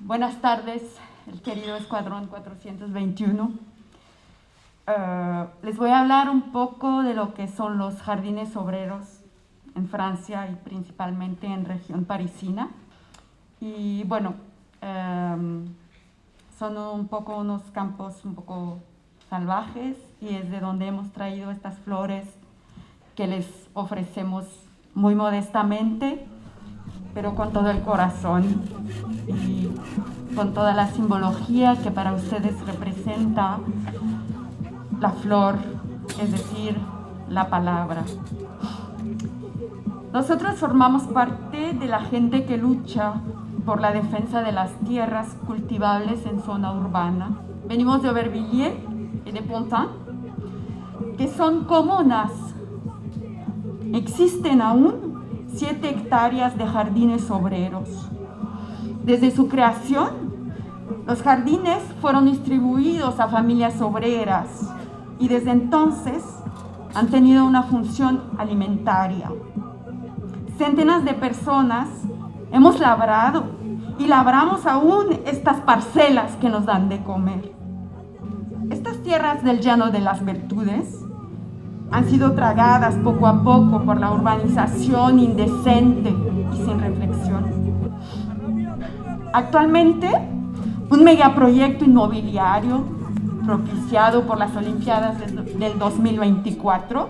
Buenas tardes, el querido Escuadrón 421. Eh, les voy a hablar un poco de lo que son los jardines obreros en Francia y principalmente en región parisina. Y bueno, em, son un poco unos campos un poco salvajes y es de donde hemos traído estas flores que les ofrecemos muy modestamente pero con todo el corazón con toda la simbología que para ustedes representa la flor, es decir, la palabra. Nosotros formamos parte de la gente que lucha por la defensa de las tierras cultivables en zona urbana. Venimos de Aubervilliers y de Pontin, que son comunas. Existen aún 7 hectáreas de jardines obreros. Desde su creación, los jardines fueron distribuidos a familias obreras y desde entonces han tenido una función alimentaria. Centenas de personas hemos labrado y labramos aún estas parcelas que nos dan de comer. Estas tierras del llano de las virtudes han sido tragadas poco a poco por la urbanización indecente y sin reflexión. Actualmente, un megaproyecto inmobiliario propiciado por las Olimpiadas del 2024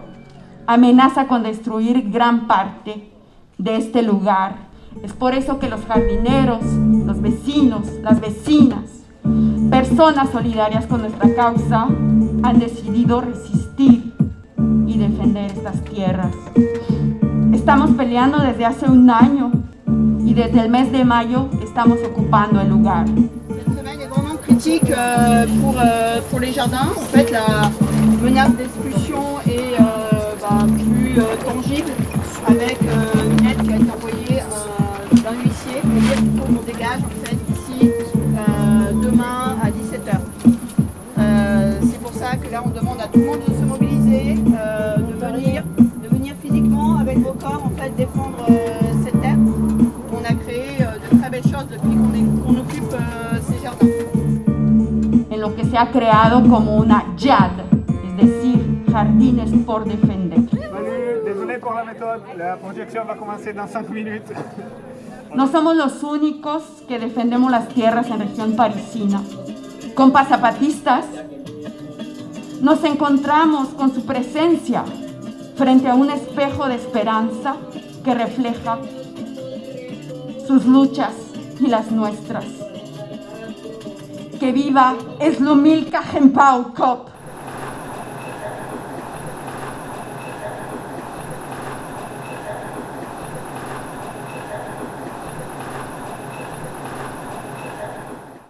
amenaza con destruir gran parte de este lugar. Es por eso que los jardineros, los vecinos, las vecinas, personas solidarias con nuestra causa han decidido resistir y defender estas tierras. Estamos peleando desde hace un año y desde el mes de mayo estamos ocupando el lugar. Cette semaine est vraiment critique euh, pour, euh, pour les jardins. En fait, la menace d'expulsion est euh, bah, plus tangible avec une lettre qui a été envoyée d'un huissier pour dire qu'il faut dégage en fait demain à 17h. Euh, C'est pour ça que là on demande à tout le monde de se mobiliser, lo que se ha creado como una YAD, es decir, Jardines por Defender. Désolé pour la méthode, la projection va commencer dans 5 minutes. No somos los únicos que defendemos las tierras en región parisina. Compas zapatistas, nos encontramos con su presencia frente a un espejo de esperanza que refleja sus luchas y las nuestras. Que viva Slumilka Gempau Kop.